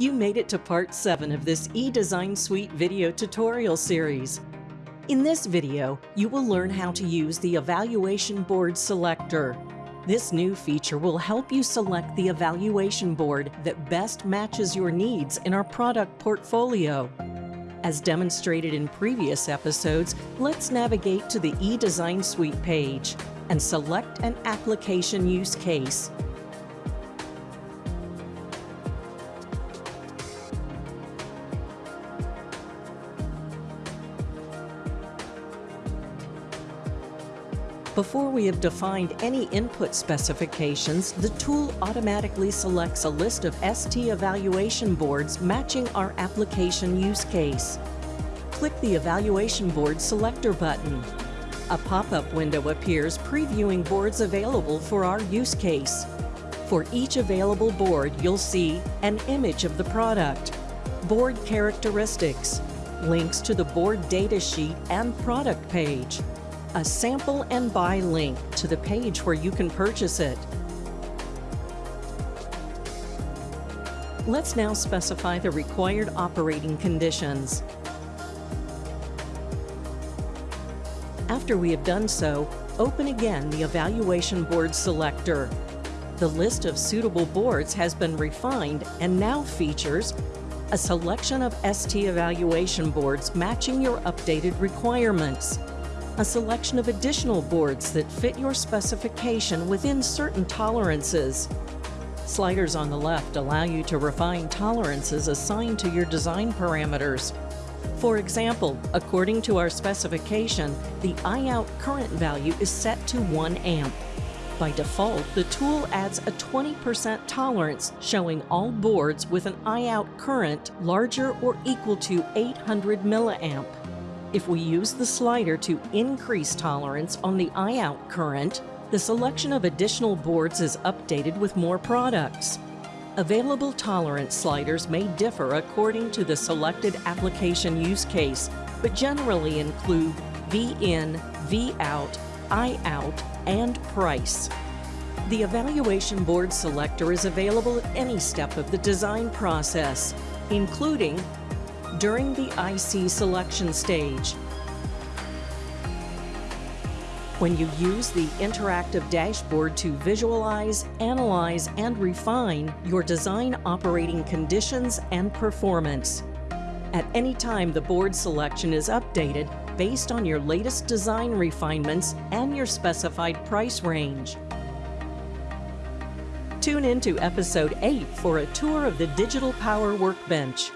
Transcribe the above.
You made it to part 7 of this eDesign Suite video tutorial series. In this video, you will learn how to use the Evaluation Board Selector. This new feature will help you select the evaluation board that best matches your needs in our product portfolio. As demonstrated in previous episodes, let's navigate to the eDesign Suite page and select an application use case. Before we have defined any input specifications, the tool automatically selects a list of ST evaluation boards matching our application use case. Click the Evaluation Board Selector button. A pop-up window appears previewing boards available for our use case. For each available board, you'll see an image of the product, board characteristics, links to the board datasheet and product page, a sample and buy link to the page where you can purchase it. Let's now specify the required operating conditions. After we have done so, open again the Evaluation Board selector. The list of suitable boards has been refined and now features a selection of ST evaluation boards matching your updated requirements, a selection of additional boards that fit your specification within certain tolerances. Sliders on the left allow you to refine tolerances assigned to your design parameters. For example, according to our specification, the I-out current value is set to 1 amp. By default, the tool adds a 20% tolerance showing all boards with an I-out current larger or equal to 800 milliamp. If we use the slider to increase tolerance on the I-out current, the selection of additional boards is updated with more products. Available tolerance sliders may differ according to the selected application use case, but generally include V-in, V-out, I-out, and price. The Evaluation Board Selector is available at any step of the design process, including during the IC selection stage. When you use the interactive dashboard to visualize, analyze, and refine your design operating conditions and performance. At any time, the board selection is updated based on your latest design refinements and your specified price range. Tune in to episode 8 for a tour of the Digital Power Workbench.